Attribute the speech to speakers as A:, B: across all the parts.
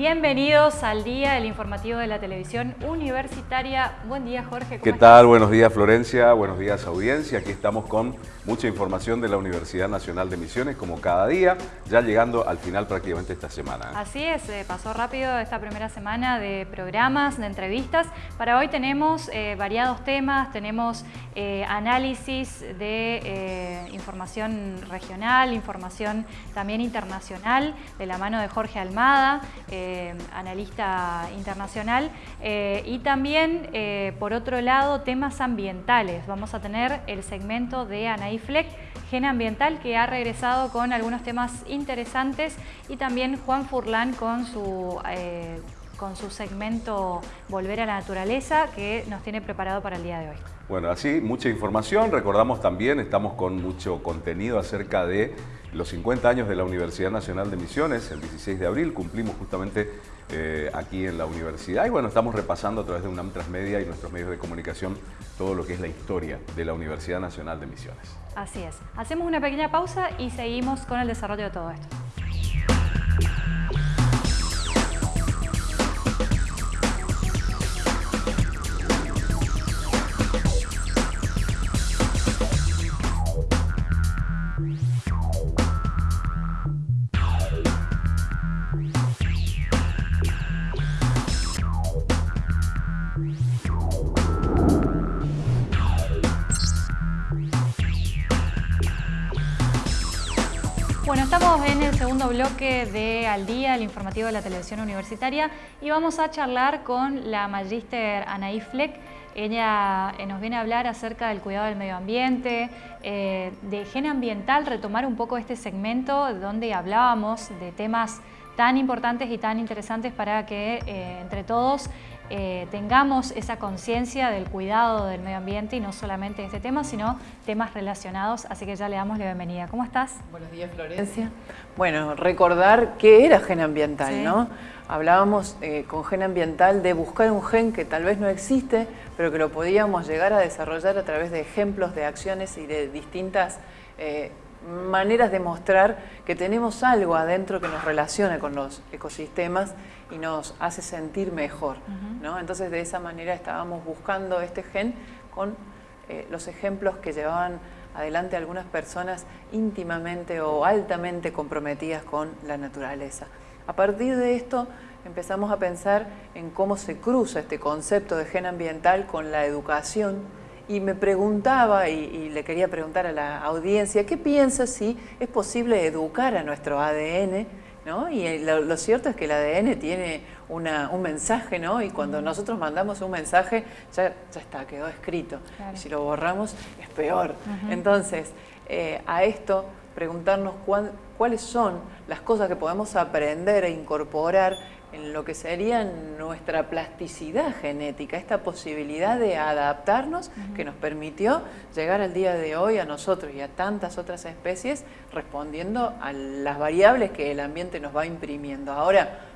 A: Bienvenidos al día del informativo de la televisión universitaria. Buen día, Jorge.
B: ¿Qué tal? Buenos días, Florencia. Buenos días, audiencia. Aquí estamos con mucha información de la Universidad Nacional de Misiones, como cada día, ya llegando al final prácticamente esta semana.
A: Así es, eh, pasó rápido esta primera semana de programas, de entrevistas. Para hoy tenemos eh, variados temas, tenemos eh, análisis de información regional, información también internacional, de la mano de Jorge Almada. Eh, analista internacional, eh, y también, eh, por otro lado, temas ambientales. Vamos a tener el segmento de Anaí Fleck, Gen Ambiental, que ha regresado con algunos temas interesantes, y también Juan Furlan con su con su segmento Volver a la Naturaleza que nos tiene preparado para el día de hoy.
B: Bueno, así mucha información. Recordamos también, estamos con mucho contenido acerca de los 50 años de la Universidad Nacional de Misiones. El 16 de abril cumplimos justamente eh, aquí en la universidad. Y bueno, estamos repasando a través de UNAM Transmedia y nuestros medios de comunicación todo lo que es la historia de la Universidad Nacional de Misiones.
A: Así es. Hacemos una pequeña pausa y seguimos con el desarrollo de todo esto. Bloque de Al Día, el informativo de la televisión universitaria, y vamos a charlar con la magíster Anaí Fleck. Ella eh, nos viene a hablar acerca del cuidado del medio ambiente, eh, de higiene ambiental, retomar un poco este segmento donde hablábamos de temas tan importantes y tan interesantes para que eh, entre todos eh, tengamos esa conciencia del cuidado del medio ambiente y no solamente este tema, sino temas relacionados, así que ya le damos la bienvenida. ¿Cómo estás?
C: Buenos días, Florencia. Bueno, recordar qué era gen ambiental, ¿no? Hablábamos eh, con gen ambiental de buscar un gen que tal vez no existe, pero que lo podíamos llegar a desarrollar a través de ejemplos de acciones y de distintas maneras de mostrar que tenemos algo adentro que nos relaciona con los ecosistemas y nos hace sentir mejor. ¿no? Entonces de esa manera estábamos buscando este gen con eh, los ejemplos que llevaban adelante algunas personas íntimamente o altamente comprometidas con la naturaleza. A partir de esto empezamos a pensar en cómo se cruza este concepto de gen ambiental con la educación y me preguntaba, y, le quería preguntar a la audiencia, ¿qué piensa si es posible educar a nuestro ADN? ¿no? Y lo, cierto es que el ADN tiene un mensaje, ¿no? y cuando nosotros mandamos un mensaje, ya, ya está, quedó escrito. Y si lo borramos, es peor. Entonces, eh, a esto, preguntarnos cuáles son las cosas que podemos aprender e incorporar en lo que sería nuestra plasticidad genética, esta posibilidad de adaptarnos que nos permitió llegar al día de hoy a nosotros y a tantas otras especies respondiendo a las variables que el ambiente nos va imprimiendo. Ahora,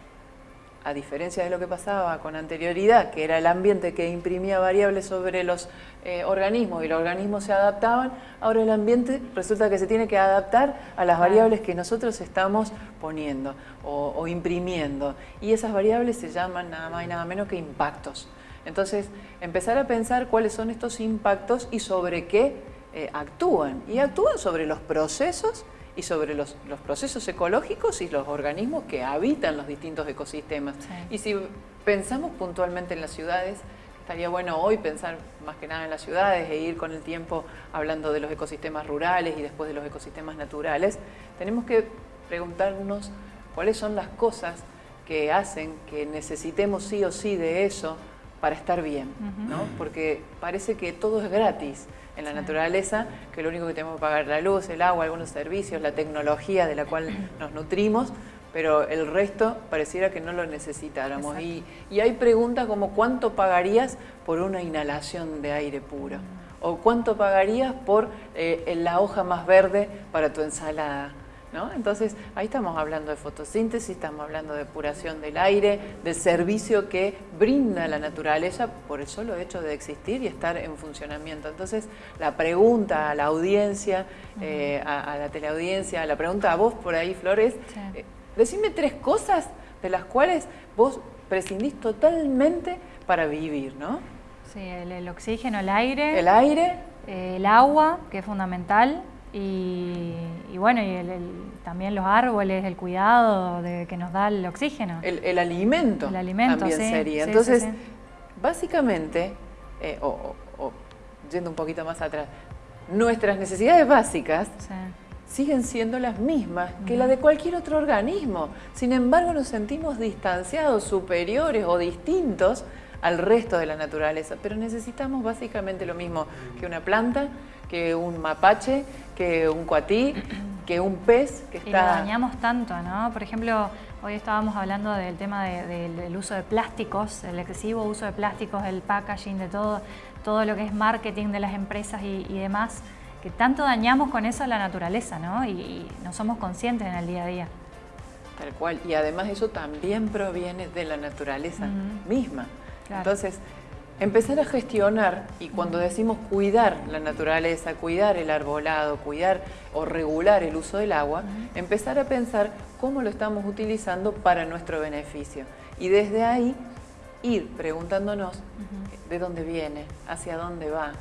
C: a diferencia de lo que pasaba con anterioridad, que era el ambiente que imprimía variables sobre los eh, organismos y los organismos se adaptaban, ahora el ambiente resulta que se tiene que adaptar a las variables que nosotros estamos poniendo o, imprimiendo. Y esas variables se llaman nada más y nada menos que impactos. Entonces, empezar a pensar cuáles son estos impactos y sobre qué eh, actúan. Y actúan sobre los procesos y sobre los, procesos ecológicos y los organismos que habitan los distintos ecosistemas. Y si pensamos puntualmente en las ciudades, estaría bueno hoy pensar más que nada en las ciudades e ir con el tiempo hablando de los ecosistemas rurales y después de los ecosistemas naturales, tenemos que preguntarnos cuáles son las cosas que hacen que necesitemos sí o sí de eso para estar bien, ¿no? porque parece que todo es gratis, en la naturaleza, que lo único que tenemos que pagar la luz, el agua, algunos servicios, la tecnología de la cual nos nutrimos, pero el resto pareciera que no lo necesitáramos. Y, hay preguntas como ¿cuánto pagarías por una inhalación de aire puro? ¿O cuánto pagarías por eh, la hoja más verde para tu ensalada? Entonces, ahí estamos hablando de fotosíntesis, estamos hablando de depuración del aire, del servicio que brinda la naturaleza por el solo hecho de existir y estar en funcionamiento. Entonces, la pregunta a la audiencia, eh, a, la teleaudiencia, la pregunta a vos por ahí, Flores, eh, decime tres cosas de las cuales vos prescindís totalmente para vivir, ¿no?
A: Sí, el, oxígeno, el aire.
C: El aire.
A: Eh, el agua, que es fundamental, y, bueno, y también los árboles, el cuidado de que nos da el oxígeno.
C: El, alimento,
A: el alimento
C: también sería. Entonces, básicamente, eh, o, yendo un poquito más atrás, nuestras necesidades básicas siguen siendo las mismas que las de cualquier otro organismo. Sin embargo, nos sentimos distanciados, superiores o distintos al resto de la naturaleza, pero necesitamos básicamente lo mismo que una planta, que un mapache, que un cuatí, que un pez que está...
A: Y lo dañamos tanto, ¿no? Por ejemplo, hoy estábamos hablando del tema del uso de plásticos, el excesivo uso de plásticos, el packaging, de todo, todo lo que es marketing de las empresas y, demás, que tanto dañamos con eso a la naturaleza, ¿no? Y, no somos conscientes en el día a día.
C: Tal cual, y además eso también proviene de la naturaleza misma. Entonces, empezar a gestionar, y cuando decimos cuidar la naturaleza, cuidar el arbolado, cuidar o regular el uso del agua, empezar a pensar cómo lo estamos utilizando para nuestro beneficio. Y desde ahí ir preguntándonos de dónde viene, hacia dónde va,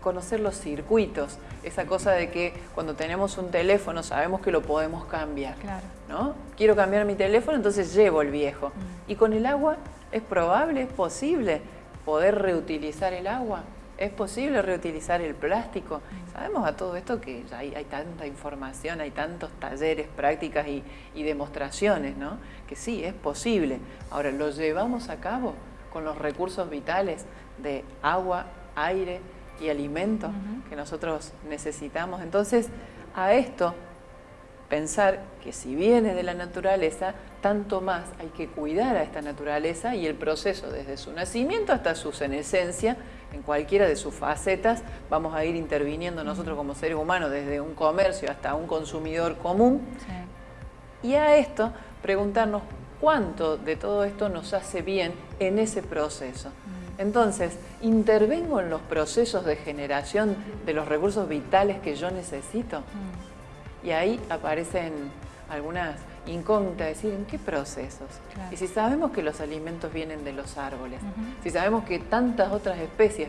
C: conocer los circuitos, esa cosa de que cuando tenemos un teléfono sabemos que lo podemos cambiar. ¿no? Quiero cambiar mi teléfono, entonces llevo el viejo. Y con el agua ¿Es probable, es posible poder reutilizar el agua? ¿Es posible reutilizar el plástico? Sabemos a todo esto que hay, hay tanta información, hay tantos talleres, prácticas y, demostraciones, ¿no? Que sí, es posible. Ahora, ¿lo llevamos a cabo con los recursos vitales de agua, aire y alimento que nosotros necesitamos? Entonces, a esto pensar que si viene de la naturaleza, tanto más hay que cuidar a esta naturaleza y el proceso desde su nacimiento hasta su senescencia, en cualquiera de sus facetas, vamos a ir interviniendo nosotros como seres humanos desde un comercio hasta un consumidor común. Y a esto preguntarnos cuánto de todo esto nos hace bien en ese proceso. Entonces, intervengo en los procesos de generación de los recursos vitales que yo necesito. Y ahí aparecen algunas incógnitas, decir, ¿en qué procesos? Y si sabemos que los alimentos vienen de los árboles, si sabemos que tantas otras especies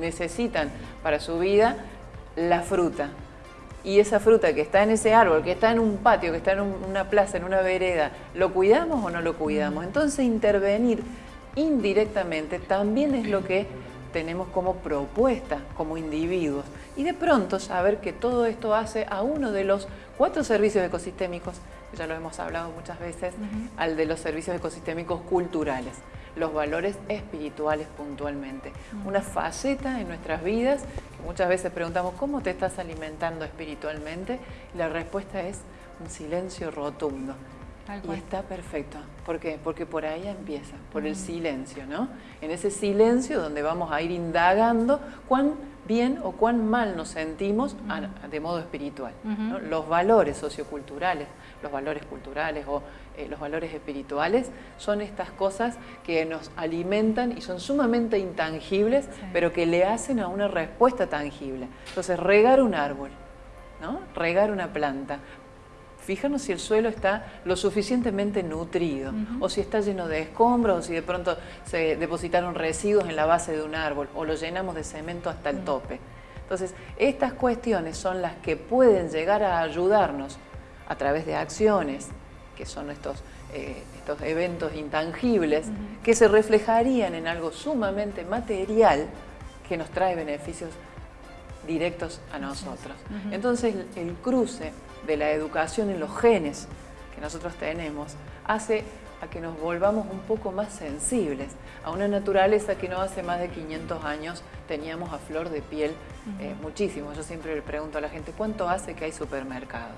C: necesitan para su vida la fruta, y esa fruta que está en ese árbol, que está en un patio, que está en una plaza, en una vereda, ¿lo cuidamos o no lo cuidamos? Entonces intervenir indirectamente también es lo que tenemos como propuesta como individuos. Y de pronto saber que todo esto hace a uno de los cuatro servicios ecosistémicos, ya lo hemos hablado muchas veces, al de los servicios ecosistémicos culturales, los valores espirituales puntualmente. Una faceta en nuestras vidas, que muchas veces preguntamos, ¿cómo te estás alimentando espiritualmente? Y la respuesta es un silencio rotundo. Y está perfecto. ¿Por qué? Porque por ahí empieza, por el silencio, ¿no? En ese silencio donde vamos a ir indagando cuán bien o cuán mal nos sentimos de modo espiritual. Los valores socioculturales, los valores culturales o eh, los valores espirituales son estas cosas que nos alimentan y son sumamente intangibles, pero que le hacen a una respuesta tangible. Entonces, regar un árbol, ¿no? regar una planta, Fíjanos si el suelo está lo suficientemente nutrido, o si está lleno de escombros, o si de pronto se depositaron residuos en la base de un árbol, o lo llenamos de cemento hasta el tope. Entonces, estas cuestiones son las que pueden llegar a ayudarnos a través de acciones, que son estos, eh, estos eventos intangibles, que se reflejarían en algo sumamente material que nos trae beneficios directos a nosotros. Entonces, el cruce de la educación en los genes que nosotros tenemos hace a que nos volvamos un poco más sensibles a una naturaleza que no hace más de 500 años teníamos a flor de piel eh, muchísimo. Yo siempre le pregunto a la gente, ¿cuánto hace que hay supermercados?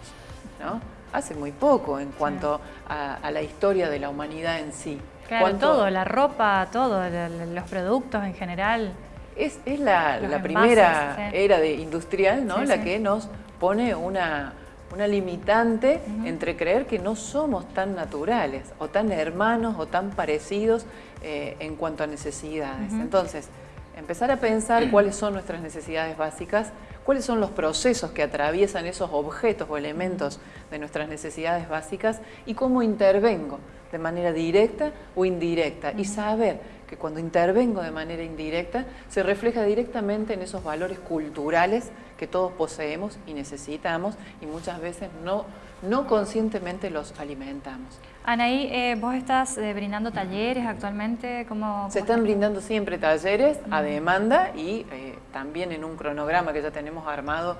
C: ¿No? Hace muy poco en cuanto a, la historia de la humanidad en sí.
A: Claro, todo, la ropa, todo, los productos en general.
C: Es, la, primera era de industrial, ¿no? la que nos pone una, una limitante entre creer que no somos tan naturales o tan hermanos o tan parecidos eh, en cuanto a necesidades. Entonces, empezar a pensar cuáles son nuestras necesidades básicas, cuáles son los procesos que atraviesan esos objetos o elementos de nuestras necesidades básicas y cómo intervengo de manera directa o indirecta y saber que cuando intervengo de manera indirecta se refleja directamente en esos valores culturales que todos poseemos y necesitamos y muchas veces no, no conscientemente los alimentamos.
A: Anaí, eh, vos estás eh, brindando talleres actualmente, ¿cómo,
C: Se están brindando siempre talleres a demanda y eh, también en un cronograma que ya tenemos armado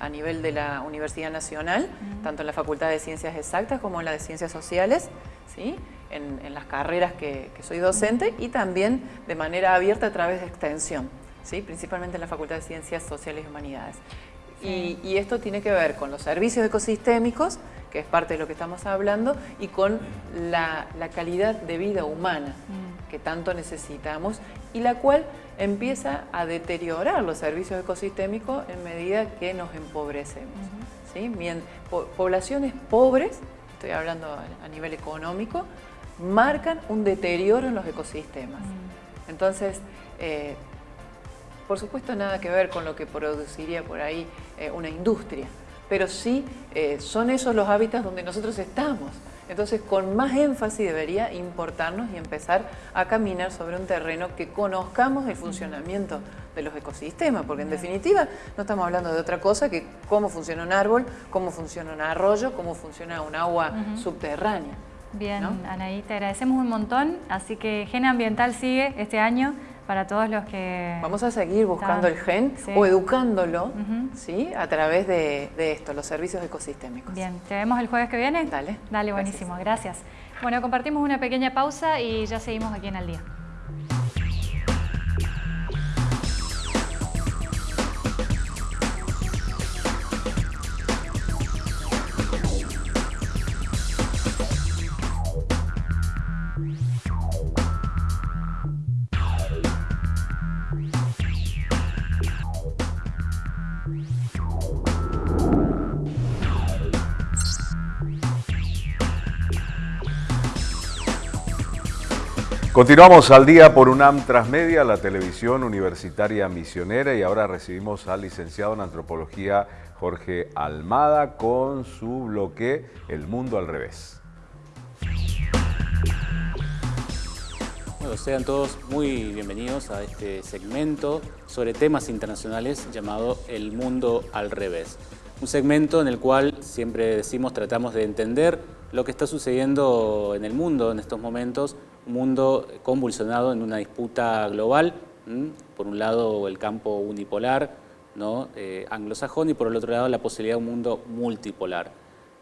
C: a nivel de la Universidad Nacional, tanto en la Facultad de Ciencias Exactas como en la de Ciencias Sociales, ¿sí? en, las carreras que, soy docente y también de manera abierta a través de extensión, ¿sí? principalmente en la Facultad de Ciencias Sociales y Humanidades. Y, esto tiene que ver con los servicios ecosistémicos, que es parte de lo que estamos hablando, y con la, calidad de vida humana mm. que tanto necesitamos y la cual empieza a deteriorar los servicios ecosistémicos en medida que nos empobrecemos. ¿sí? poblaciones pobres, estoy hablando a nivel económico, marcan un deterioro en los ecosistemas. Mm. Entonces, eh, por supuesto nada que ver con lo que produciría por ahí eh, una industria, pero sí eh, son esos los hábitats donde nosotros estamos. Entonces, con más énfasis debería importarnos y empezar a caminar sobre un terreno que conozcamos el funcionamiento de los ecosistemas, porque en definitiva no estamos hablando de otra cosa que cómo funciona un árbol, cómo funciona un arroyo, cómo funciona un agua subterránea.
A: Bien, Anaí, te agradecemos un montón, así que Gen Ambiental sigue este año para todos los que...
C: Vamos a seguir buscando el gen o educándolo ¿sí? a través de, esto, los servicios ecosistémicos.
A: Bien, ¿te vemos el jueves que viene?
C: Dale.
A: Dale, buenísimo, gracias. Bueno, compartimos una pequeña pausa y ya seguimos aquí en Al Día.
B: Continuamos al día por UNAM Transmedia, la televisión universitaria misionera, y ahora recibimos al licenciado en antropología Jorge Almada con su bloque El Mundo al Revés.
D: Bueno, sean todos muy bienvenidos a este segmento sobre temas internacionales llamado El Mundo al Revés. Un segmento en el cual siempre decimos tratamos de entender lo que está sucediendo en el mundo en estos momentos un mundo convulsionado en una disputa global, por un lado el campo unipolar. Eh, anglosajón y por el otro lado la posibilidad de un mundo multipolar.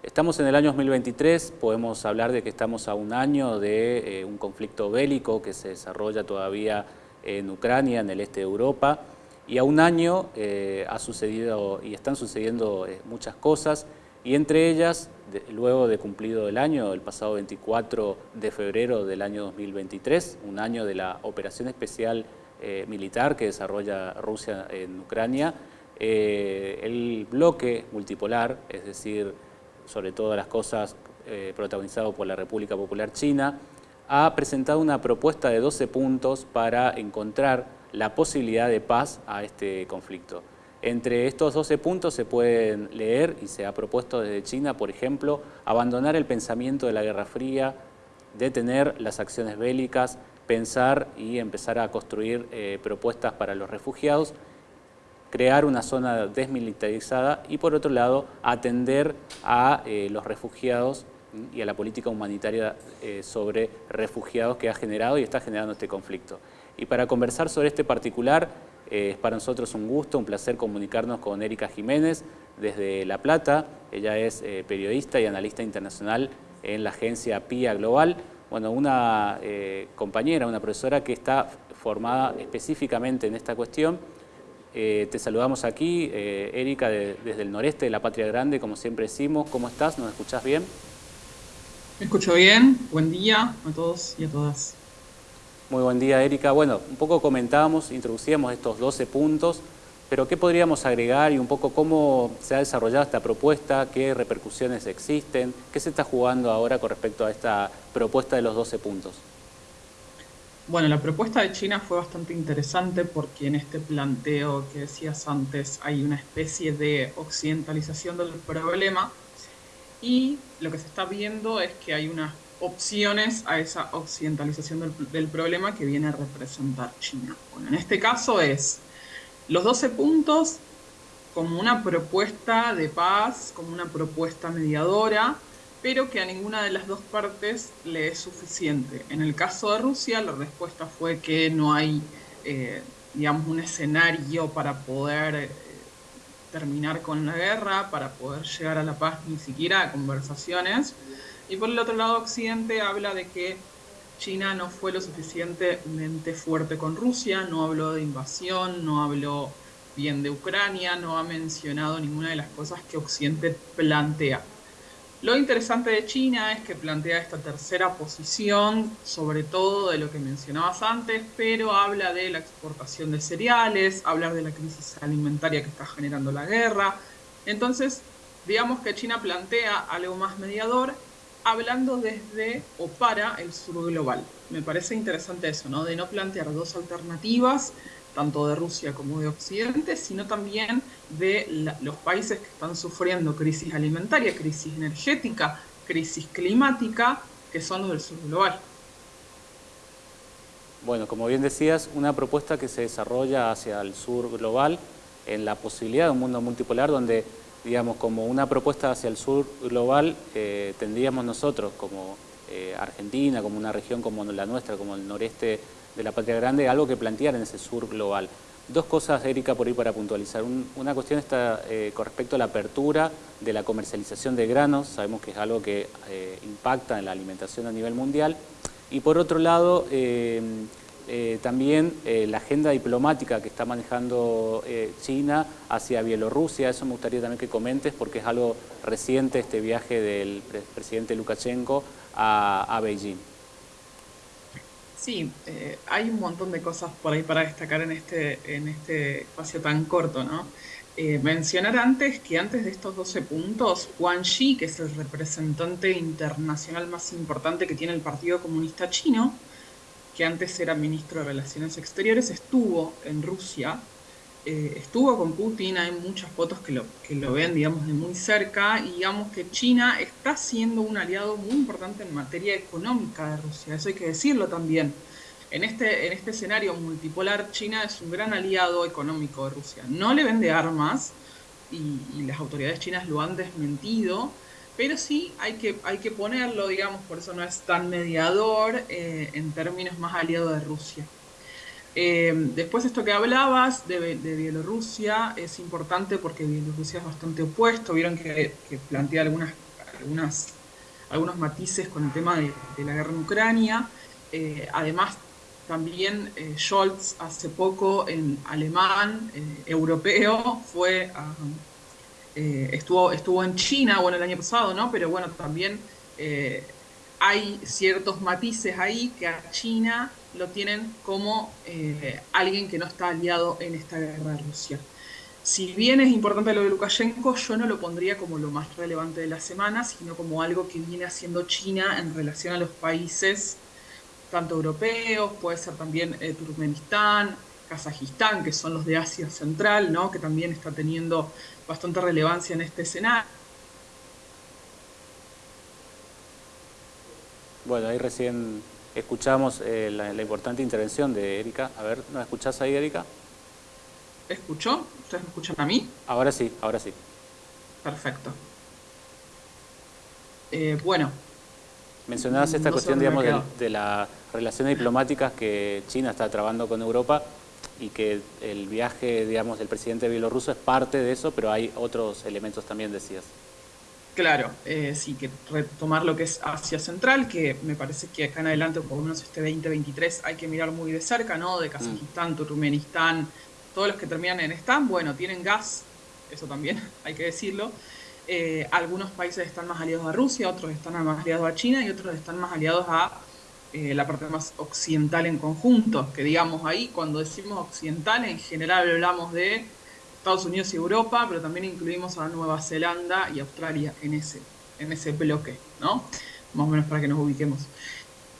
D: Estamos en el año 2023, podemos hablar de que estamos a un año de eh, un conflicto bélico que se desarrolla todavía en Ucrania, en el este de Europa, y a un año eh, ha sucedido y están sucediendo muchas cosas, y entre ellas luego de cumplido el año, el pasado 24 de febrero del año 2023, un año de la operación especial eh, militar que desarrolla Rusia en Ucrania, eh, el bloque multipolar, es decir, sobre todas las cosas eh, protagonizado por la República Popular China, ha presentado una propuesta de 12 puntos para encontrar la posibilidad de paz a este conflicto. Entre estos 12 puntos se pueden leer y se ha propuesto desde China, por ejemplo, abandonar el pensamiento de la Guerra Fría, detener las acciones bélicas, pensar y empezar a construir eh, propuestas para los refugiados, crear una zona desmilitarizada y por otro lado atender a eh, los refugiados y a la política humanitaria eh, sobre refugiados que ha generado y está generando este conflicto. Y para conversar sobre este particular, es para nosotros un gusto, un placer comunicarnos con Erika Jiménez desde La Plata. Ella es eh, periodista y analista internacional en la agencia PIA Global. Bueno, una eh, compañera, una profesora que está formada específicamente en esta cuestión. Eh, te saludamos aquí, Erika, desde el noreste de la Patria Grande, como siempre decimos. ¿Cómo estás? ¿Nos escuchás bien?
E: Me escucho bien. Buen día a todos y a todas.
D: Muy buen día, Erika. Bueno, un poco comentábamos, introducíamos estos 12 puntos, pero ¿qué podríamos agregar y un poco cómo se ha desarrollado esta propuesta, qué repercusiones existen, qué se está jugando ahora con respecto a esta propuesta de los 12 puntos?
E: Bueno, la propuesta de China fue bastante interesante porque en este planteo que decías antes hay una especie de occidentalización del problema y lo que se está viendo es que hay una opciones a esa occidentalización del, problema que viene a representar China. Bueno, en este caso es los 12 puntos como una propuesta de paz, como una propuesta mediadora, pero que a ninguna de las dos partes le es suficiente. En el caso de Rusia, la respuesta fue que no hay, eh, digamos, un escenario para poder eh, terminar con la guerra, para poder llegar a la paz, ni siquiera a conversaciones. Y por el otro lado, Occidente habla de que China no fue lo suficientemente fuerte con Rusia, no habló de invasión, no habló bien de Ucrania, no ha mencionado ninguna de las cosas que Occidente plantea. Lo interesante de China es que plantea esta tercera posición, sobre todo de lo que mencionabas antes, pero habla de la exportación de cereales, habla de la crisis alimentaria que está generando la guerra. Entonces, digamos que China plantea algo más mediador hablando desde o para el sur global. Me parece interesante eso, ¿no? De no plantear dos alternativas, tanto de Rusia como de Occidente, sino también de los países que están sufriendo crisis alimentaria, crisis energética, crisis climática, que son los del sur global.
D: Bueno, como bien decías, una propuesta que se desarrolla hacia el sur global en la posibilidad de un mundo multipolar donde digamos, como una propuesta hacia el sur global, eh, tendríamos nosotros como eh, Argentina, como una región como la nuestra, como el noreste de la Patria Grande, algo que plantear en ese sur global. Dos cosas, Erika, por ahí para puntualizar. una cuestión está eh, con respecto a la apertura de la comercialización de granos, sabemos que es algo que impacta en la alimentación a nivel mundial. Y por otro lado, eh, también eh, la agenda diplomática que está manejando eh, China hacia Bielorrusia, eso me gustaría también que comentes porque es algo reciente este viaje del presidente Lukashenko a, Beijing.
E: Sí, hay un montón de cosas por ahí para destacar en este, en este espacio tan corto, ¿no? mencionar antes que antes de estos 12 puntos, Wang Xi, que es el representante internacional más importante que tiene el Partido Comunista Chino, que antes era ministro de Relaciones Exteriores, estuvo en Rusia, eh, estuvo con Putin, hay muchas fotos que lo, que lo ven, digamos, de muy cerca, y digamos que China está siendo un aliado muy importante en materia económica de Rusia, eso hay que decirlo también. En este, en este escenario multipolar, China es un gran aliado económico de Rusia. No le vende armas, y, y las autoridades chinas lo han desmentido, pero sí hay que, hay que ponerlo, digamos, por eso no es tan mediador eh, en términos más aliado de Rusia. Eh, después esto que hablabas de, Bielorrusia es importante porque Bielorrusia es bastante opuesto, vieron que, plantea algunas, algunas, algunos matices con el tema de, la guerra en Ucrania. Eh, además, también Scholz hace poco en alemán, europeo, fue a eh, estuvo, estuvo en China, bueno, el año pasado, ¿no? Pero bueno, también eh, hay ciertos matices ahí que a China lo tienen como eh, alguien que no está aliado en esta guerra de Rusia. Si bien es importante lo de Lukashenko, yo no lo pondría como lo más relevante de la semana, sino como algo que viene haciendo China en relación a los países, tanto europeos, puede ser también Turkmenistán, Kazajistán, que son los de Asia Central, ¿no? que también está teniendo bastante relevancia en este escenario.
D: Bueno, ahí recién escuchamos eh, la, importante intervención de Erika. A ver, ¿nos escuchás ahí, Erika?
E: ¿Escuchó? ¿Ustedes me escuchan a mí?
D: Ahora sí, ahora sí.
E: Perfecto. Eh, bueno.
D: Mencionabas esta cuestión, digamos, de, de las relaciones diplomáticas que China está trabando con Europa y que el viaje, digamos, del presidente bielorruso es parte de eso, pero hay otros elementos también, decías.
E: Claro, eh, sí, que retomar lo que es Asia Central, que me parece que acá en adelante, por lo menos este 2023, hay que mirar muy de cerca, ¿no? De Kazajistán, mm. Turkmenistán, todos los que terminan en Stan, bueno, tienen gas, eso también hay que decirlo. Eh, algunos países están más aliados a Rusia, otros están más aliados a China y otros están más aliados a eh, la parte más occidental en conjunto, que digamos ahí, cuando decimos occidental, en general hablamos de Estados Unidos y Europa, pero también incluimos a Nueva Zelanda y Australia en ese, en ese bloque, ¿no? Más o menos para que nos ubiquemos.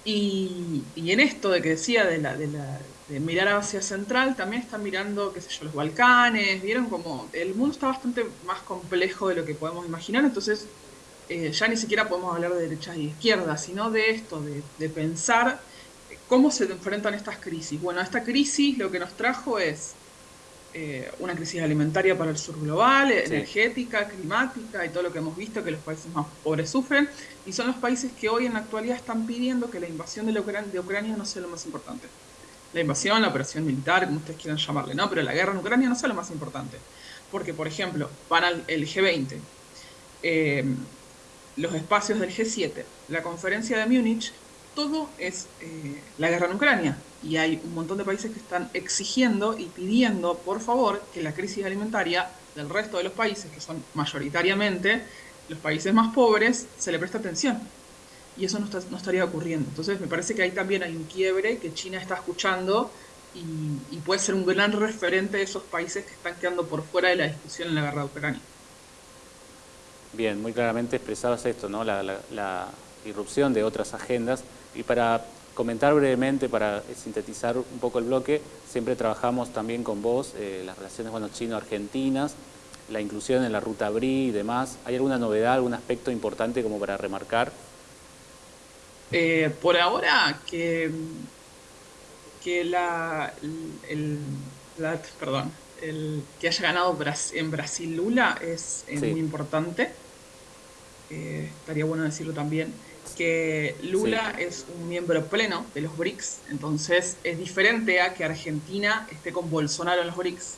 E: Y, en esto de que decía de, la, de, la, de mirar hacia central, también están mirando, qué sé yo, los Balcanes, vieron como el mundo está bastante más complejo de lo que podemos imaginar, entonces eh, ya ni siquiera podemos hablar de derechas y izquierdas, sino de esto, de, pensar cómo se enfrentan estas crisis. Bueno, esta crisis lo que nos trajo es eh, una crisis alimentaria para el sur global, energética, climática y todo lo que hemos visto que los países más pobres sufren, y son los países que hoy en la actualidad están pidiendo que la invasión de, de Ucrania no sea lo más importante la invasión, la operación militar, como ustedes quieran llamarle, ¿no? Pero la guerra en Ucrania no es lo más importante. Porque, por ejemplo, van al el G20, eh, los espacios del G7, la conferencia de Múnich, todo es eh, la guerra en Ucrania. Y hay un montón de países que están exigiendo y pidiendo, por favor, que la crisis alimentaria del resto de los países, que son mayoritariamente los países más pobres, se le preste atención y eso no, estaría ocurriendo. Entonces me parece que ahí también hay un quiebre que China está escuchando y, puede ser un gran referente de esos países que están quedando por fuera de la discusión en la guerra de Ucrania.
D: Bien, muy claramente expresabas esto, ¿no? la, irrupción de otras agendas y para comentar brevemente, para sintetizar un poco el bloque, siempre trabajamos también con vos, eh, las relaciones bueno, chino-argentinas, la inclusión en la ruta BRI y demás. ¿Hay alguna novedad, algún aspecto importante como para remarcar?
E: Eh, por ahora, que, que la, el, perdón, el que haya ganado en Brasil Lula es, muy importante. Eh, estaría bueno decirlo también. Que Lula es un miembro pleno de los BRICS, entonces es diferente a que Argentina esté con Bolsonaro en los BRICS.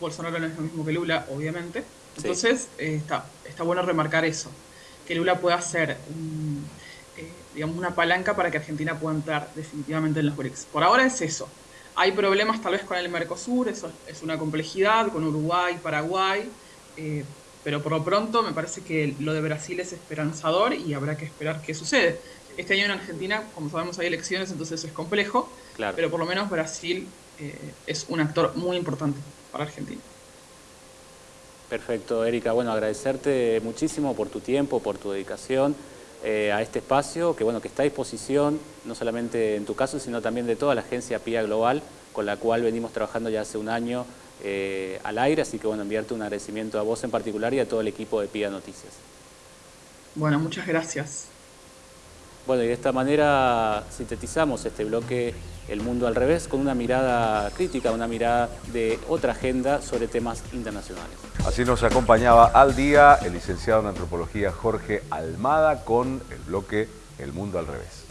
E: Bolsonaro no es lo mismo que Lula, obviamente. Entonces eh, está, está bueno remarcar eso, que Lula pueda ser un digamos, una palanca para que Argentina pueda entrar definitivamente en los BRICS. Por ahora es eso. Hay problemas tal vez con el Mercosur, eso es una complejidad, con Uruguay, Paraguay, eh, pero por lo pronto me parece que lo de Brasil es esperanzador y habrá que esperar qué sucede. Este año en Argentina, como sabemos, hay elecciones, entonces es complejo, pero por lo menos Brasil eh, es un actor muy importante para Argentina.
D: Perfecto, Erika. Bueno, agradecerte muchísimo por tu tiempo, por tu dedicación. Eh, a este espacio que, bueno, que está a disposición, no solamente en tu caso, sino también de toda la agencia PIA Global, con la cual venimos trabajando ya hace un año eh, al aire, así que bueno, enviarte un agradecimiento a vos en particular y a todo el equipo de PIA Noticias.
E: Bueno, muchas gracias.
D: Bueno, y de esta manera sintetizamos este bloque El Mundo al Revés con una mirada crítica, una mirada de otra agenda sobre temas internacionales.
B: Así nos acompañaba al día el licenciado en Antropología Jorge Almada con el bloque El Mundo al Revés.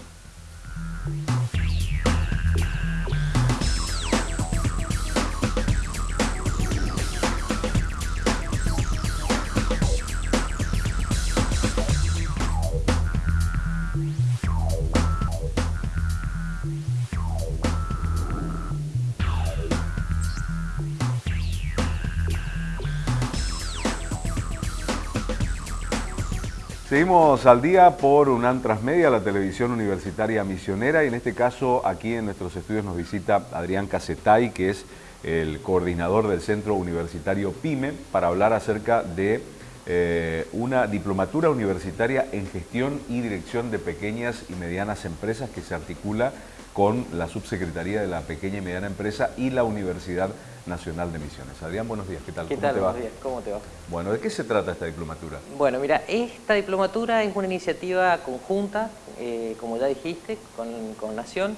B: Seguimos al día por UNAM Transmedia, la televisión universitaria misionera, y en este caso aquí en nuestros estudios nos visita Adrián Casetay, que es el coordinador del Centro Universitario PYME, para hablar acerca de eh, una diplomatura universitaria en gestión y dirección de pequeñas y medianas empresas que se articula con la Subsecretaría de la Pequeña y Mediana Empresa y la Universidad Nacional de Misiones. Adrián, buenos días, ¿qué tal?
F: ¿Qué tal? Buenos días, ¿cómo te va?
B: Bueno, ¿de qué se trata esta diplomatura?
F: Bueno, mira, esta diplomatura es una iniciativa conjunta, eh, como ya dijiste, con, Nación,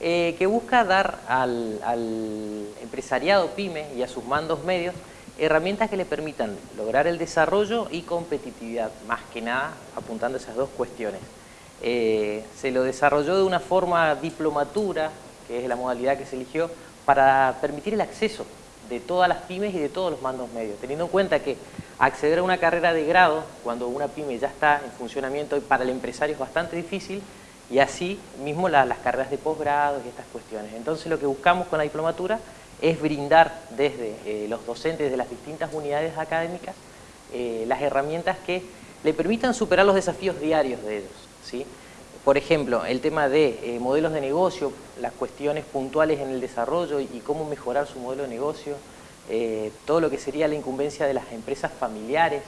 F: eh, que busca dar al, empresariado PYME y a sus mandos medios herramientas que le permitan lograr el desarrollo y competitividad, más que nada apuntando a esas dos cuestiones. Eh, se lo desarrolló de una forma diplomatura, que es la modalidad que se eligió, para permitir el acceso de todas las pymes y de todos los mandos medios, teniendo en cuenta que acceder a una carrera de grado cuando una pyme ya está en funcionamiento para el empresario es bastante difícil y así mismo las carreras de posgrado y estas cuestiones. Entonces lo que buscamos con la diplomatura es brindar desde eh, los docentes de las distintas unidades académicas eh, las herramientas que le permitan superar los desafíos diarios de ellos. ¿sí? Por ejemplo, el tema de eh, modelos de negocio, las cuestiones puntuales en el desarrollo y, cómo mejorar su modelo de negocio, eh, todo lo que sería la incumbencia de las empresas familiares,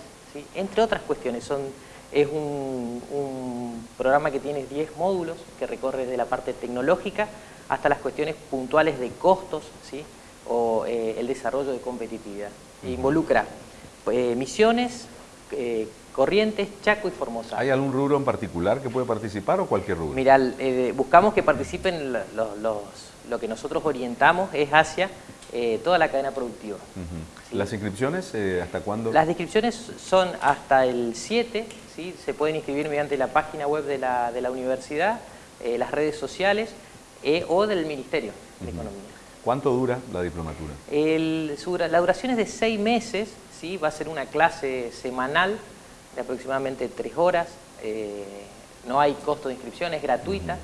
F: entre otras cuestiones. Son, es un, programa que tiene 10 módulos que recorre desde la parte tecnológica hasta las cuestiones puntuales de costos ¿sí? o eh, el desarrollo de competitividad. Involucra misiones, Corrientes, Chaco y Formosa.
B: ¿Hay algún rubro en particular que puede participar o cualquier rubro?
F: Mira, eh, buscamos que participen los, lo que nosotros orientamos es hacia eh, toda la cadena productiva.
B: ¿Las inscripciones eh, hasta cuándo?
F: Las inscripciones son hasta el 7, ¿sí? se pueden inscribir mediante la página web de la, de la universidad, las redes sociales o del Ministerio de Economía.
B: ¿Cuánto dura la diplomatura?
F: El, la duración es de seis meses, ¿sí? va a ser una clase semanal de aproximadamente tres horas, eh, no hay costo de inscripción, es gratuita,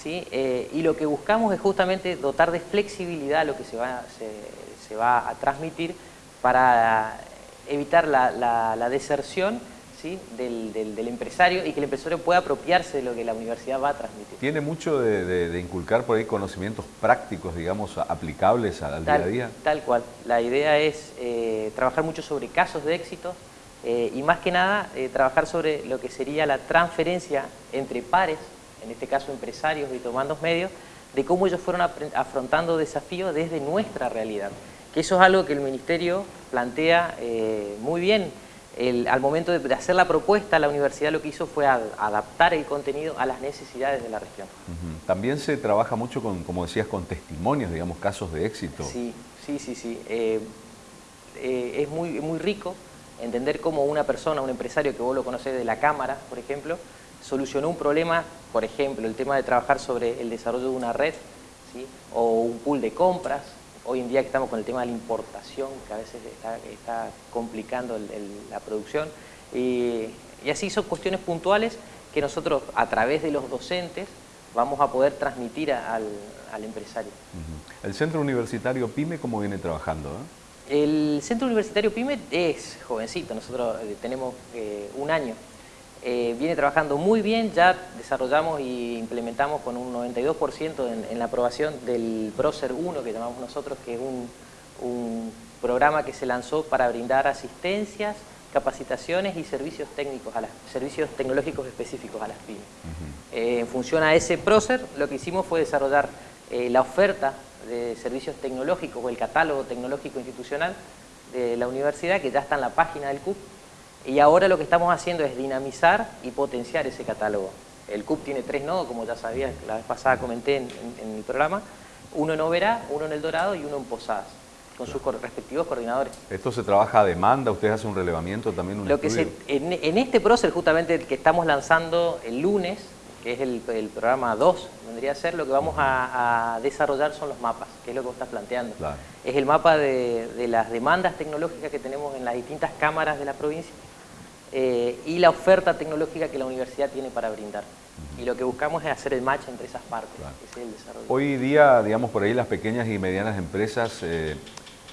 F: ¿sí? Eh, y lo que buscamos es justamente dotar de flexibilidad lo que se va, se, va a transmitir para evitar la, deserción ¿sí? Del, del, empresario y que el empresario pueda apropiarse de lo que la universidad va a transmitir.
B: ¿Tiene mucho de, inculcar por ahí conocimientos prácticos, digamos, aplicables al día a día?
F: Tal cual. La idea es eh, trabajar mucho sobre casos de éxito, eh, y más que nada eh, trabajar sobre lo que sería la transferencia entre pares, en este caso empresarios y tomandos medios, de cómo ellos fueron afrontando desafíos desde nuestra realidad. Que eso es algo que el Ministerio plantea eh, muy bien. al momento de, hacer la propuesta, la universidad lo que hizo fue adaptar el contenido a las necesidades de la región.
B: También se trabaja mucho, con, como decías, con testimonios, digamos, casos de éxito.
F: Sí, sí, sí, sí. es muy, muy rico entender cómo una persona, un empresario que vos lo conocés de la Cámara, por ejemplo, solucionó un problema, por ejemplo, el tema de trabajar sobre el desarrollo de una red, o un pool de compras, hoy en día que estamos con el tema de la importación, que a veces está, complicando la producción, y, así son cuestiones puntuales que nosotros, a través de los docentes, vamos a poder transmitir al, empresario.
B: El Centro Universitario PYME, ¿cómo viene trabajando? Eh?
F: El Centro Universitario PYME es jovencito, nosotros eh, tenemos eh, un año. Eh, viene trabajando muy bien, ya desarrollamos y implementamos con un 92% en, la aprobación del PROCER 1, que llamamos nosotros, que es un, programa que se lanzó para brindar asistencias, capacitaciones y servicios técnicos, a las, servicios tecnológicos específicos a las pymes. en función a ese PROCER, lo que hicimos fue desarrollar la oferta de servicios tecnológicos o el catálogo tecnológico institucional de la universidad que ya está en la página del CUP y ahora lo que estamos haciendo es dinamizar y potenciar ese catálogo. El CUP tiene tres nodos, como ya sabía, la vez pasada comenté en, el programa, uno en Oberá, uno en El Dorado y uno en Posadas con sus respectivos coordinadores.
B: ¿Esto se trabaja a demanda? ¿Ustedes hacen un relevamiento también? Un
F: Lo que en, en, este proceso, justamente el que estamos lanzando el lunes, que es el, programa 2, vendría a ser, lo que vamos a, desarrollar son los mapas, que es lo que vos estás planteando. Es el mapa de, las demandas tecnológicas que tenemos en las distintas cámaras de la provincia eh, y la oferta tecnológica que la universidad tiene para brindar. Y lo que buscamos es hacer el match entre esas partes,
B: Hoy día, digamos, por ahí las pequeñas y medianas empresas... Eh,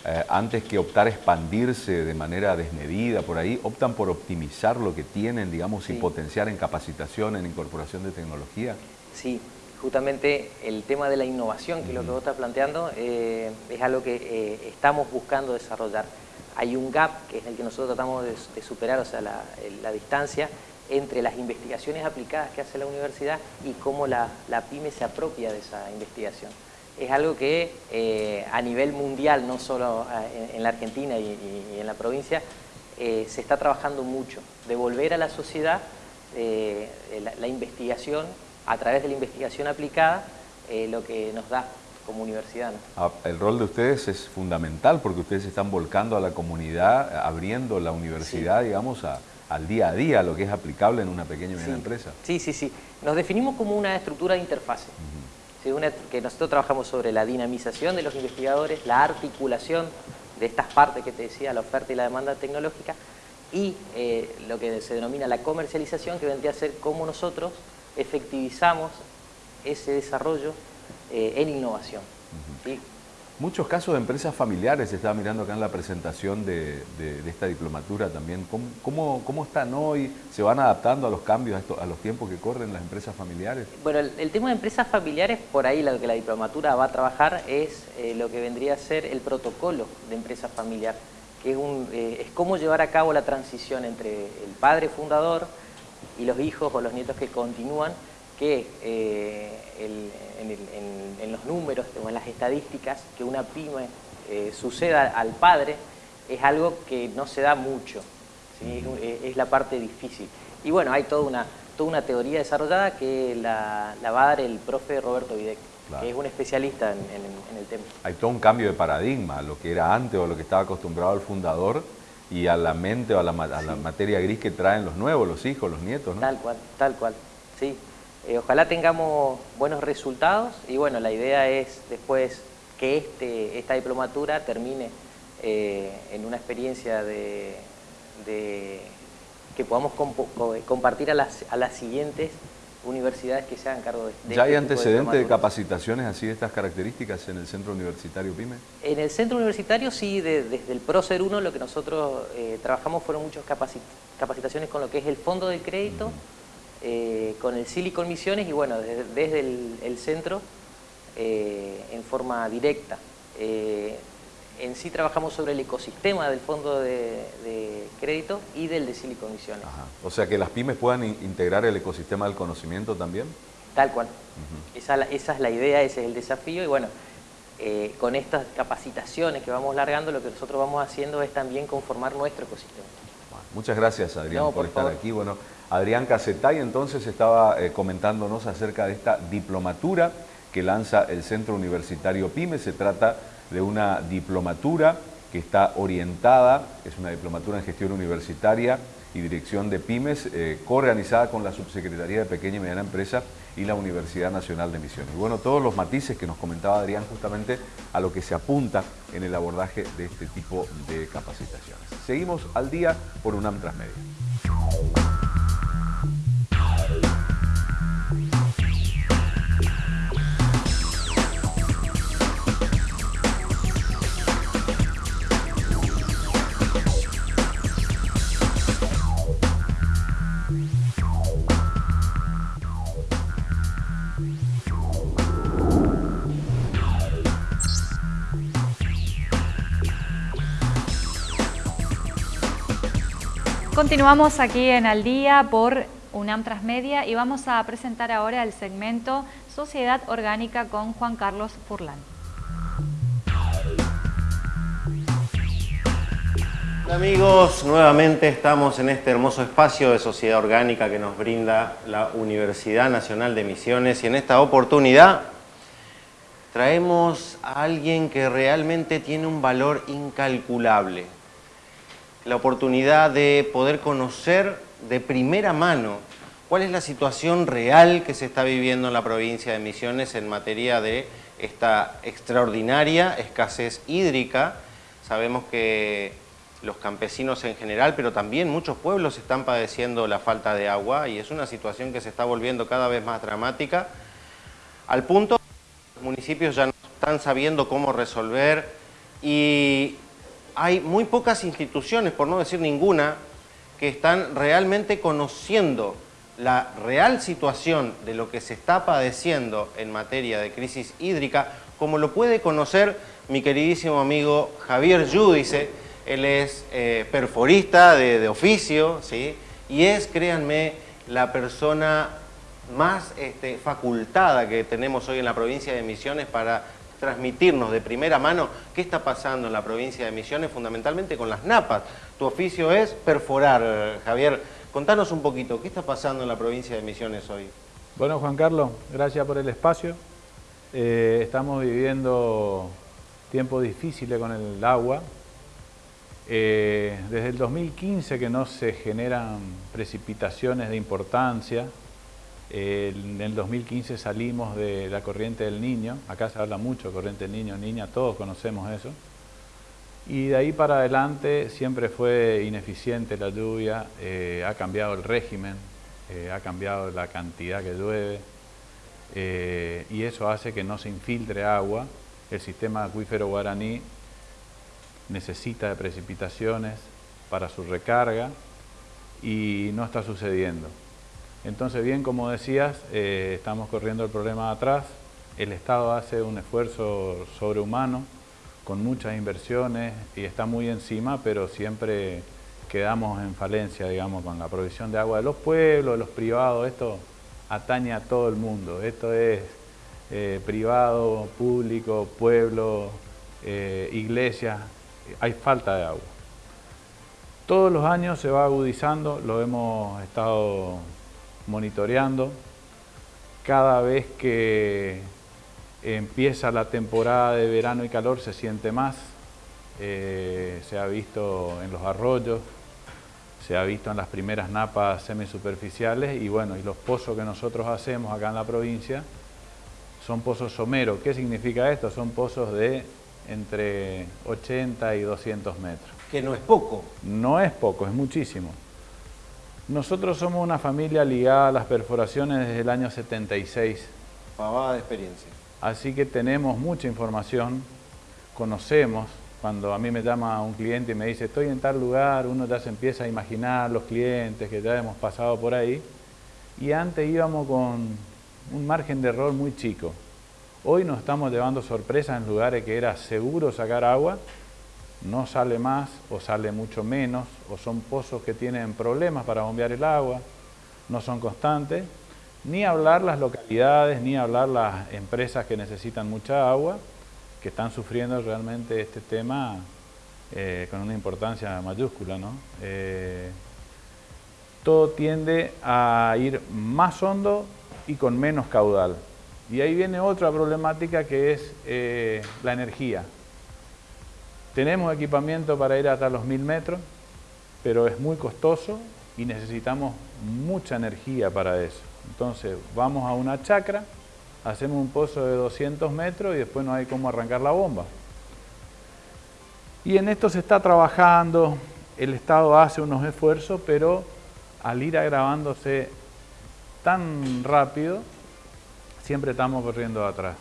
B: eh, antes que optar a expandirse de manera desmedida por ahí, optan por optimizar lo que tienen, digamos, y potenciar en capacitación, en incorporación de tecnología?
F: Sí, justamente el tema de la innovación, que es lo que vos estás planteando, eh, es algo que eh, estamos buscando desarrollar. Hay un gap, que es el que nosotros tratamos de, superar, o sea, la, la, distancia entre las investigaciones aplicadas que hace la universidad y cómo la, la pyme se apropia de esa investigación es algo que eh, a nivel mundial, no solo eh, en, la Argentina y, en la provincia, eh, se está trabajando mucho. Devolver a la sociedad la, investigación, a través de la investigación aplicada, lo que nos da como universidad.
B: Ah, el rol de ustedes es fundamental porque ustedes están volcando a la comunidad, abriendo la universidad, digamos, al día a día, lo que es aplicable en una pequeña y mediana empresa.
F: Sí, sí, sí. Nos definimos como una estructura de interfase que nosotros trabajamos sobre la dinamización de los investigadores, la articulación de estas partes que te decía, la oferta y la demanda tecnológica, y eh, lo que se denomina la comercialización, que vendría a ser cómo nosotros efectivizamos ese desarrollo eh, en innovación.
B: Muchos casos de empresas familiares, estaba mirando acá en la presentación de, esta diplomatura también. ¿Cómo, ¿Cómo, están hoy? ¿Se van adaptando a los cambios, a, los tiempos que corren las empresas familiares?
F: Bueno, el, tema de empresas familiares, por ahí lo que la diplomatura va a trabajar es eh, lo que vendría a ser el protocolo de empresa familiar, que eh, es cómo llevar a cabo la transición entre el padre fundador y los hijos o los nietos que continúan, que eh, en, los números o en las estadísticas que una pyme eh, suceda al padre es algo que no se da mucho. es la parte difícil. Y bueno, hay toda una, toda una teoría desarrollada que la, va a dar el profe Roberto Videc, que es un especialista en, el tema.
B: Hay todo un cambio de paradigma, lo que era antes o lo que estaba acostumbrado el fundador y a la mente o a la, materia gris que traen los nuevos, los hijos, los nietos. ¿no?
F: Tal cual, tal cual, sí. Eh, ojalá tengamos buenos resultados y bueno, la idea es después que este, esta diplomatura termine eh, en una experiencia de, que podamos compartir a las, a las siguientes universidades que se hagan cargo de,
B: de ¿Ya hay este antecedentes de, capacitaciones así de estas características en el Centro Universitario PYME?
F: En el Centro Universitario sí, desde el PROCER 1 lo que nosotros eh, trabajamos fueron muchas capacitaciones con lo que es el Fondo de Crédito, eh, con el Silicon Misiones y bueno, desde, el, centro eh, en forma directa. en sí trabajamos sobre el ecosistema del Fondo de, Crédito y del de Silicon Misiones.
B: O sea, que las pymes puedan integrar el ecosistema del conocimiento también.
F: Tal cual. esa, esa, es la idea, ese es el desafío y bueno, con estas capacitaciones que vamos largando, lo que nosotros vamos haciendo es también conformar nuestro ecosistema.
B: Muchas gracias, Adrián, por, estar aquí. Bueno, Adrián Casetay entonces estaba eh, comentándonos acerca de esta diplomatura que lanza el Centro Universitario PYME. Se trata de una diplomatura que está orientada, es una diplomatura en gestión universitaria y dirección de pymes, eh, coorganizada con la Subsecretaría de Pequeña y Mediana Empresa y la Universidad Nacional de Misiones. Y bueno, todos los matices que nos comentaba Adrián justamente a lo que se apunta en el abordaje de este tipo de capacitaciones. Seguimos al día por UNAM Transmedia.
A: Continuamos aquí en Al Día por UNAM Transmedia y vamos a presentar ahora el segmento Sociedad Orgánica con Juan Carlos Furlan.
G: Amigos, nuevamente estamos en este hermoso espacio de sociedad orgánica que nos brinda la Universidad Nacional de Misiones y en esta oportunidad traemos a alguien que realmente tiene un valor incalculable la oportunidad de poder conocer de primera mano cuál es la situación real que se está viviendo en la provincia de Misiones en materia de esta extraordinaria escasez hídrica. Sabemos que los campesinos en general, pero también muchos pueblos están padeciendo la falta de agua y es una situación que se está volviendo cada vez más dramática, al punto que los municipios ya no están sabiendo cómo resolver y hay muy pocas instituciones, por no decir ninguna, que están realmente conociendo la real situación de lo que se está padeciendo en materia de crisis hídrica, como lo puede conocer mi queridísimo amigo Javier Yudice. Él es eh, perforista de, oficio, ¿sí? y es, créanme, la persona más este, facultada que tenemos hoy en la provincia de Misiones para transmitirnos de primera mano qué está pasando en la provincia de Misiones, fundamentalmente con las napas. Tu oficio es perforar, Javier. Contanos un poquito, ¿qué está pasando en la provincia de Misiones hoy?
H: Bueno, Juan Carlos, gracias por el espacio. Eh, estamos viviendo tiempos difíciles con el agua. Eh, desde el 2015 que no se generan precipitaciones de importancia, en el 2015 salimos de la corriente del niño, acá se habla mucho corriente del niño, niña, todos conocemos eso. Y de ahí para adelante siempre fue ineficiente la lluvia, eh, ha cambiado el régimen, eh, ha cambiado la cantidad que llueve eh, y eso hace que no se infiltre agua. El sistema acuífero guaraní necesita de precipitaciones para su recarga y no está sucediendo. Entonces, bien, como decías, eh, estamos corriendo el problema atrás. El Estado hace un esfuerzo sobrehumano con muchas inversiones y está muy encima, pero siempre quedamos en falencia, digamos, con la provisión de agua de los pueblos, los privados. Esto atañe a todo el mundo. Esto es eh, privado, público, pueblo, eh, iglesia. Hay falta de agua. Todos los años se va agudizando, lo hemos estado monitoreando. Cada vez que empieza la temporada de verano y calor se siente más. Eh, se ha visto en los arroyos, se ha visto en las primeras napas semisuperficiales y bueno, y los pozos que nosotros hacemos acá en la provincia son pozos someros. ¿Qué significa esto? Son pozos de entre 80 y 200 metros.
G: Que no es poco.
H: No es poco, es muchísimo. Nosotros somos una familia ligada a las perforaciones desde el año 76.
G: Pavada de experiencia.
H: Así que tenemos mucha información, conocemos. Cuando a mí me llama un cliente y me dice estoy en tal lugar, uno ya se empieza a imaginar los clientes que ya hemos pasado por ahí. Y antes íbamos con un margen de error muy chico. Hoy nos estamos llevando sorpresas en lugares que era seguro sacar agua, no sale más o sale mucho menos, o son pozos que tienen problemas para bombear el agua, no son constantes, ni hablar las localidades, ni hablar las empresas que necesitan mucha agua, que están sufriendo realmente este tema eh, con una importancia mayúscula. ¿no? Eh, todo tiende a ir más hondo y con menos caudal. Y ahí viene otra problemática que es eh, la energía. Tenemos equipamiento para ir hasta los mil metros, pero es muy costoso y necesitamos mucha energía para eso. Entonces vamos a una chacra, hacemos un pozo de 200 metros y después no hay cómo arrancar la bomba. Y en esto se está trabajando, el Estado hace unos esfuerzos, pero al ir agravándose tan rápido, siempre estamos corriendo atrás.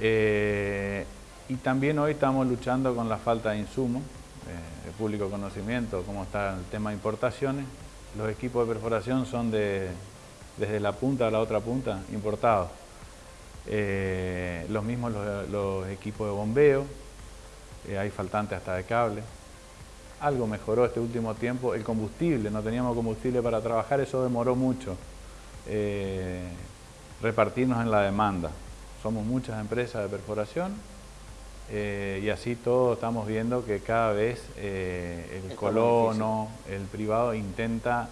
H: Eh, y también hoy estamos luchando con la falta de insumos, eh, de público conocimiento, cómo está el tema de importaciones. Los equipos de perforación son de, desde la punta a la otra punta, importados. Eh, los mismos los, equipos de bombeo, hay faltantes hasta de cable. Algo mejoró este último tiempo, el combustible, no teníamos combustible para trabajar, eso demoró mucho repartirnos en la demanda. Somos muchas empresas de perforación eh, y así todos estamos viendo que cada vez eh, el colono, el privado intenta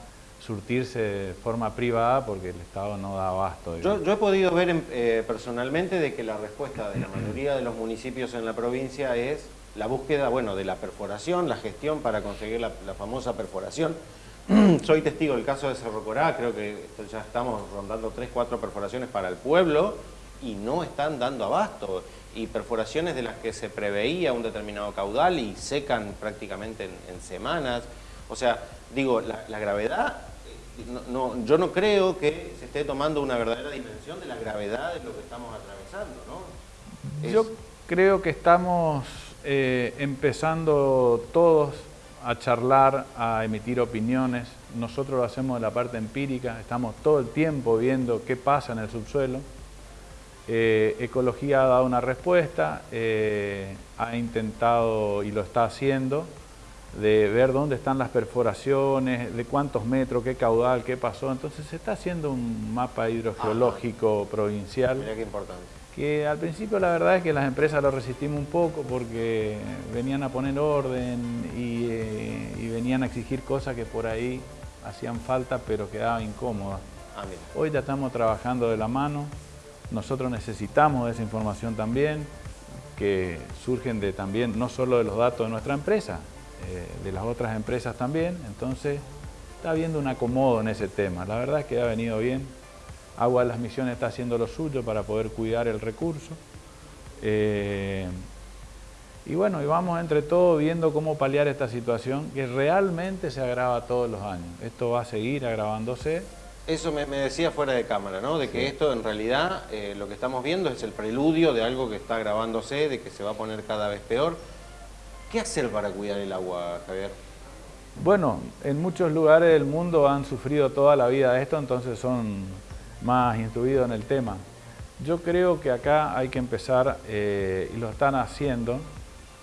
H: surtirse de forma privada porque el Estado no da abasto.
G: Yo, he podido ver eh, personalmente de que la respuesta de la mayoría de los municipios en la provincia es la búsqueda bueno, de la perforación, la gestión para conseguir la, la famosa perforación. Soy testigo del caso de Cerro Corá, creo que ya estamos rondando 3, 4 perforaciones para el pueblo y no están dando abasto. Y perforaciones de las que se preveía un determinado caudal y secan prácticamente en, semanas. O sea, digo, la, gravedad, no, yo no creo que se esté tomando una verdadera dimensión de la gravedad de lo que estamos atravesando, ¿no?
H: Yo creo que estamos eh, empezando todos a charlar, a emitir opiniones. Nosotros lo hacemos de la parte empírica, estamos todo el tiempo viendo qué pasa en el subsuelo. Eh, Ecología ha dado una respuesta, eh, ha intentado y lo está haciendo, de ver dónde están las perforaciones, de cuántos metros, qué caudal, qué pasó. Entonces se está haciendo un mapa hidrogeológico provincial.
G: Mira qué importante
H: que al principio la verdad es que las empresas lo resistimos un poco porque venían a poner orden y, eh, venían a exigir cosas que por ahí hacían falta pero quedaban incómodas. Ah, Hoy ya estamos trabajando de la mano, nosotros necesitamos esa información también, que surgen de también, no solo de los datos de nuestra empresa, eh, de las otras empresas también, entonces está habiendo un acomodo en ese tema, la verdad es que ha venido bien, Agua de las Misiones está haciendo lo suyo para poder cuidar el recurso. Eh, y bueno, y vamos entre todos viendo cómo paliar esta situación que realmente se agrava todos los años. Esto va a seguir agravándose.
G: Eso me, decía fuera de cámara, ¿no? De que esto en realidad eh, lo que estamos viendo es el preludio de algo que está agravándose, de que se va a poner cada vez peor. ¿Qué hacer para cuidar el agua, Javier?
H: Bueno, en muchos lugares del mundo han sufrido toda la vida esto, entonces son más instruido en el tema. Yo creo que acá hay que empezar, eh, y lo están haciendo,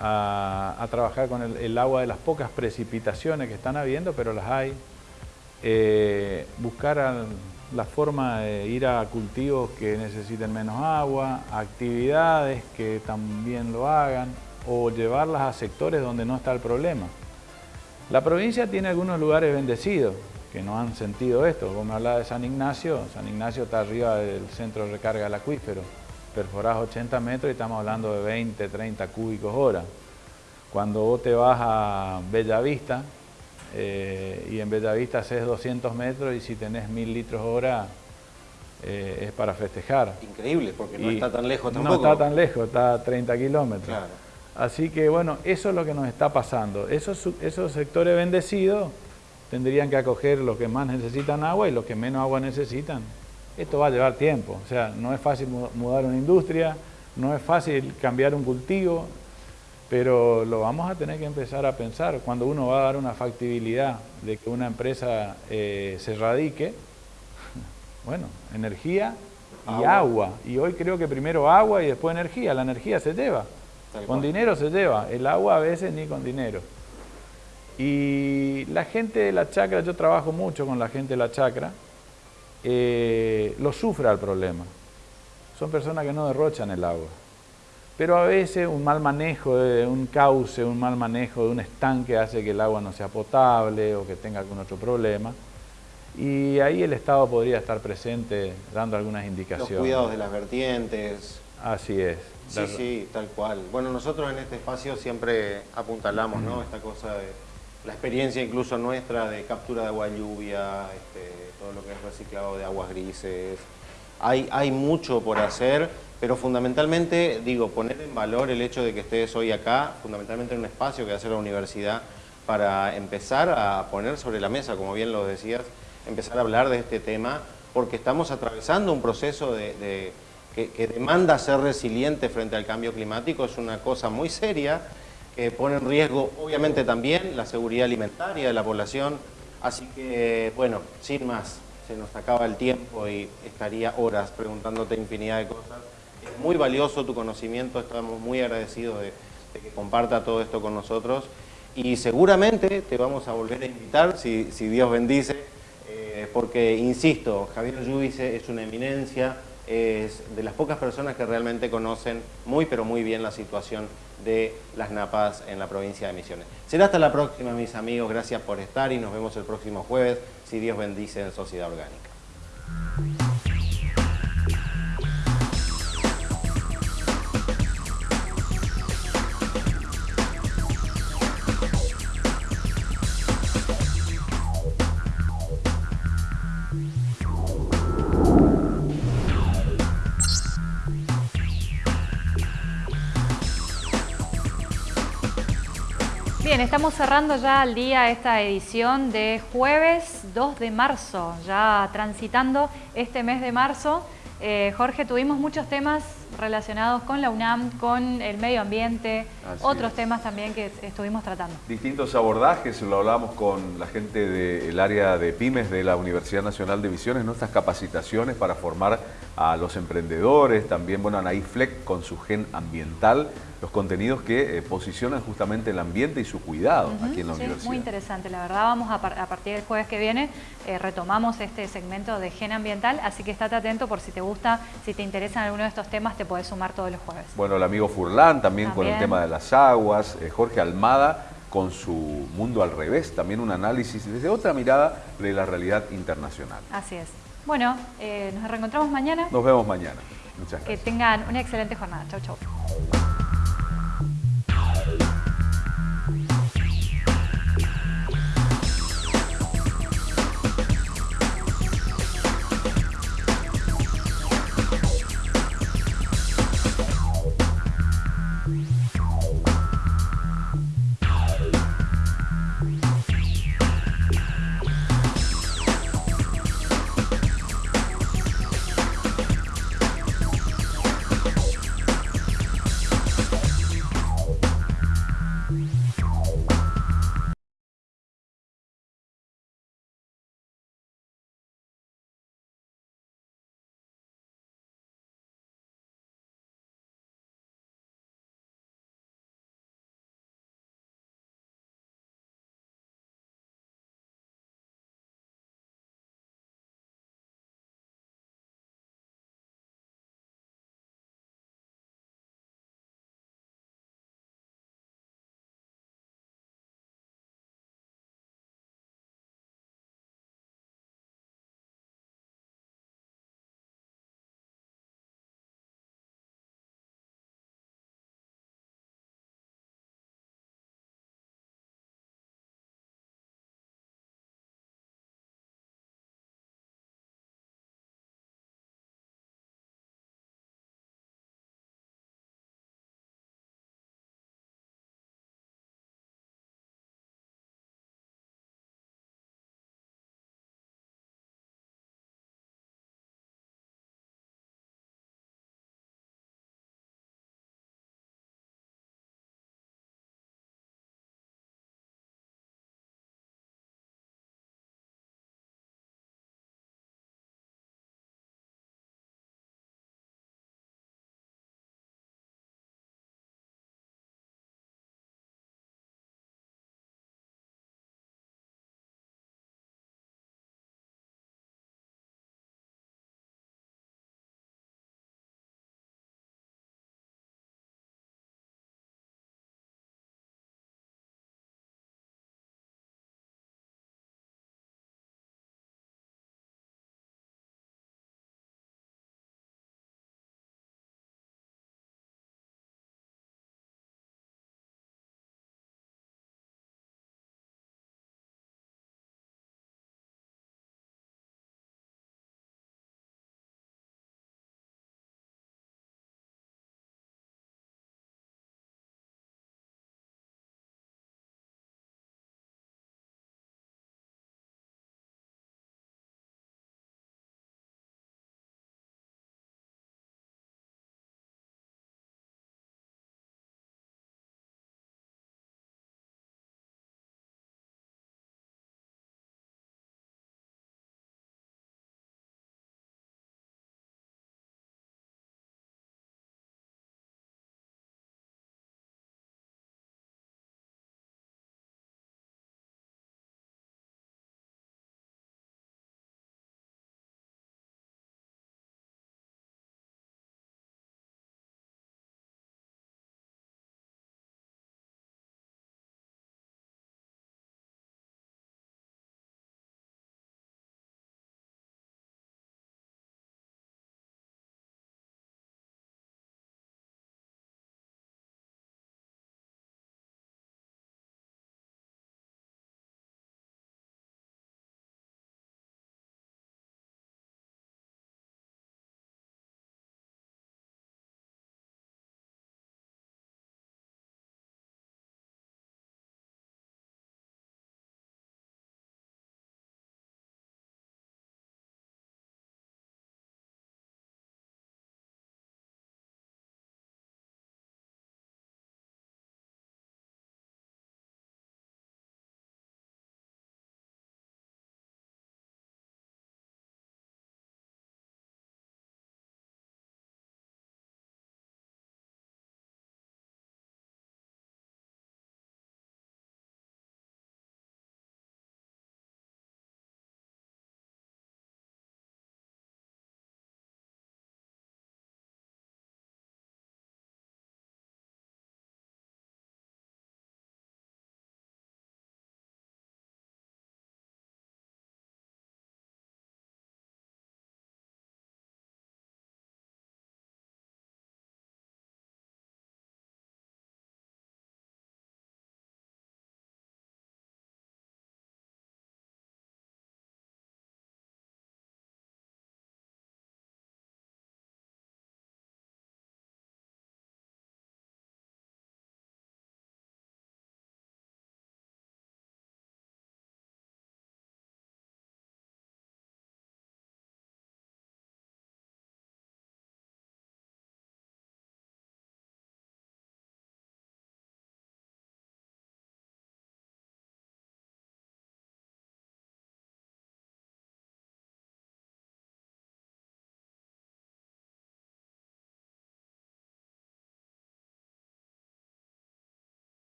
H: a, trabajar con el, agua de las pocas precipitaciones que están habiendo, pero las hay. Eh, buscar la forma de ir a cultivos que necesiten menos agua, actividades que también lo hagan, o llevarlas a sectores donde no está el problema. La provincia tiene algunos lugares bendecidos que no han sentido esto. Vos me hablabas de San Ignacio, San Ignacio está arriba del centro de recarga del acuífero, perforás 80 metros y estamos hablando de 20, 30 cúbicos hora. Cuando vos te vas a Bellavista, eh, y en Bellavista haces 200 metros y si tenés 1000 litros hora eh, es para festejar.
G: Increíble, porque no está tan lejos
H: tampoco. No está tan lejos, está a 30 kilómetros. Así que bueno, eso es lo que nos está pasando. Esos, esos sectores bendecidos tendrían que acoger los que más necesitan agua y los que menos agua necesitan. Esto va a llevar tiempo, o sea, no es fácil mudar una industria, no es fácil cambiar un cultivo, pero lo vamos a tener que empezar a pensar cuando uno va a dar una factibilidad de que una empresa eh, se radique, bueno, energía y agua. Y hoy creo que primero agua y después energía. La energía se lleva, con dinero se lleva, el agua a veces ni con dinero. Y la gente de la chacra, yo trabajo mucho con la gente de la chacra, eh, lo sufre el problema. Son personas que no derrochan el agua. Pero a veces un mal manejo de un cauce, un mal manejo de un estanque hace que el agua no sea potable o que tenga algún otro problema. Y ahí el Estado podría estar presente dando algunas indicaciones. Los
G: cuidados de las vertientes.
H: Así es.
G: Sí, sí, tal cual. Bueno, nosotros en este espacio siempre apuntalamos, ¿no? Esta cosa de la experiencia incluso nuestra de captura de agua lluvia, este, todo lo que es reciclado de aguas grises. Hay, hay mucho por hacer pero fundamentalmente, digo, poner en valor el hecho de que estés hoy acá, fundamentalmente en un espacio que hace la universidad, para empezar a poner sobre la mesa, como bien lo decías, empezar a hablar de este tema, porque estamos atravesando un proceso de, que, demanda ser resiliente frente al cambio climático, es una cosa muy seria, que pone en riesgo, obviamente también, la seguridad alimentaria de la población, así que, bueno, sin más, se nos acaba el tiempo y estaría horas preguntándote infinidad de cosas, muy valioso tu conocimiento, estamos muy agradecidos de, que comparta todo esto con nosotros. Y seguramente te vamos a volver a invitar, si, Dios bendice, eh, porque, insisto, Javier Lluvice es una eminencia, es de las pocas personas que realmente conocen muy pero muy bien la situación de las napas en la provincia de Misiones. Será hasta la próxima, mis amigos, gracias por estar y nos vemos el próximo jueves, si Dios bendice en Sociedad Orgánica.
A: Estamos cerrando ya al día esta edición de jueves 2 de marzo, ya transitando este mes de marzo. Eh, Jorge, tuvimos muchos temas relacionados con la UNAM, con el medio ambiente, otros temas también que estuvimos tratando.
B: Distintos abordajes, lo hablamos con la gente del área de pymes de la Universidad Nacional de Misiones, nuestras capacitaciones para formar a los emprendedores, también, bueno, Anaí Fleck con su gen ambiental, los contenidos que eh, posicionan justamente el ambiente y su cuidado aquí en la universidad.
A: Muy interesante, la verdad vamos a, partir del jueves que viene, eh, retomamos este segmento de gen ambiental, así que estate atento por si te gusta, si te interesan alguno de estos temas, te puedes sumar todos los jueves.
B: Bueno, el amigo Furlán también, con el tema de las aguas, eh, Jorge Almada con su mundo al revés, también un análisis desde otra mirada de la realidad internacional.
A: Así es. Bueno, nos reencontramos mañana.
B: Nos vemos mañana. Muchas gracias.
A: Que tengan una excelente jornada. Chau, chau.